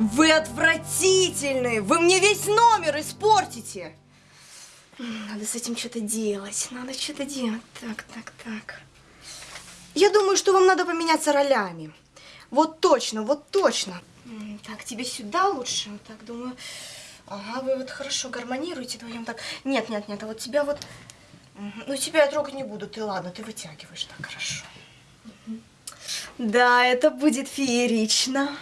Вы отвратительные! Вы мне весь номер испортите! Надо с этим что-то делать. Надо что-то делать. Так, так, так. Я думаю, что вам надо поменяться ролями. Вот точно, вот точно. Так, тебе сюда лучше. Вот Так, думаю. Ага, вы вот хорошо гармонируете вдвоем так. Нет, нет, нет, а вот тебя вот... Ну, тебя я трогать не буду. Ты ладно, ты вытягиваешь. Так, хорошо. Да, это будет феерично.